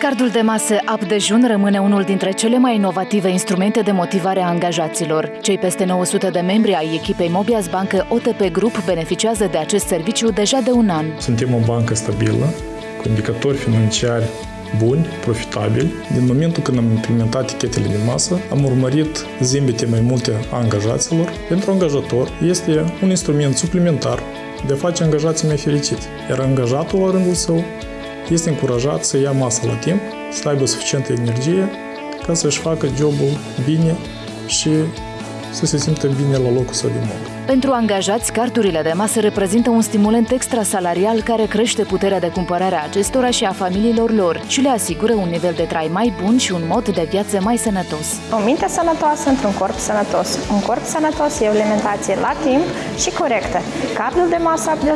Cardul de masă Up Dejun rămâne unul dintre cele mai inovative instrumente de motivare a angajaților. Cei peste 900 de membri ai echipei Mobias Bancă OTP Group beneficiază de acest serviciu deja de un an. Suntem o bancă stabilă, cu indicatori financiari buni, profitabili. Din momentul când am implementat tichetele de masă, am urmărit zimbete mai multe a angajaților. Pentru angajator este un instrument suplimentar de a face angajații mai fericiți. Iar angajatul, la rândul său, este încurajat să ia masă la timp, să aibă suficientă energie ca să-și facă jobul bine și să se simtă bine la locul său de muncă. Pentru angajați, cardurile de masă reprezintă un stimulant extrasalarial care crește puterea de cumpărare a acestora și a familiilor lor și le asigură un nivel de trai mai bun și un mod de viață mai sănătos. O minte sănătoasă într-un corp sănătos. Un corp sănătos e o alimentație la timp și corectă. Cardul de masă de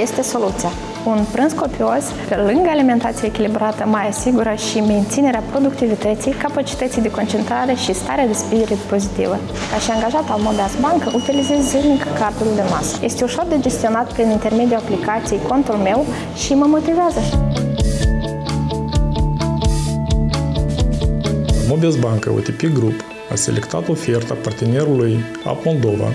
este soluția. Un prânz copios, pe lângă alimentație echilibrată, mai asigură și menținerea productivității, capacității de concentrare și starea de spirit pozitivă. Ca și angajat al Mobias Bancă, utilizez zilnic cardul de masă. Este ușor de gestionat prin intermediul aplicației contul meu și mă motivează. Mobias Bancă OTP Group a selectat oferta partenerului App Moldova,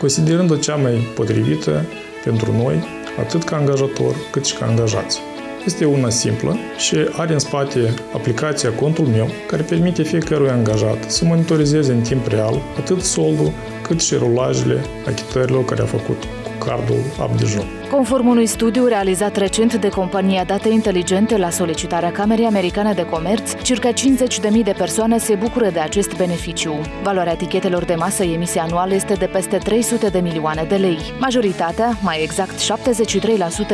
considerând-o cea mai potrivită pentru noi atât ca angajator cât și ca angajați. Este una simplă și are în spate aplicația Contul meu, care permite fiecărui angajat să monitorizeze în timp real atât soldul cât și rulajele achitărilor care a făcut cu cardul Abdijun. Conform unui studiu realizat recent de compania Date Inteligente la solicitarea Camerei Americane de Comerț, circa 50.000 de persoane se bucură de acest beneficiu. Valoarea etichetelor de masă emise anual este de peste 300 de milioane de lei. Majoritatea, mai exact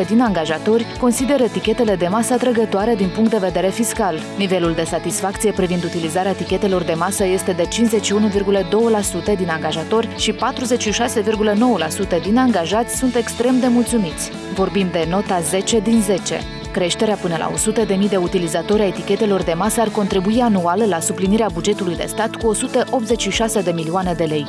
73% din angajatori, consideră etichetele de masă atrăgătoare din punct de vedere fiscal. Nivelul de satisfacție privind utilizarea etichetelor de masă este de 51,2% din angajatori și 46,9% din angajați sunt extrem de mulțumiți mulțumiți. Vorbim de nota 10 din 10. Creșterea până la 100.000 de utilizatori a etichetelor de masă ar contribui anual la suplinirea bugetului de stat cu 186 de milioane de lei.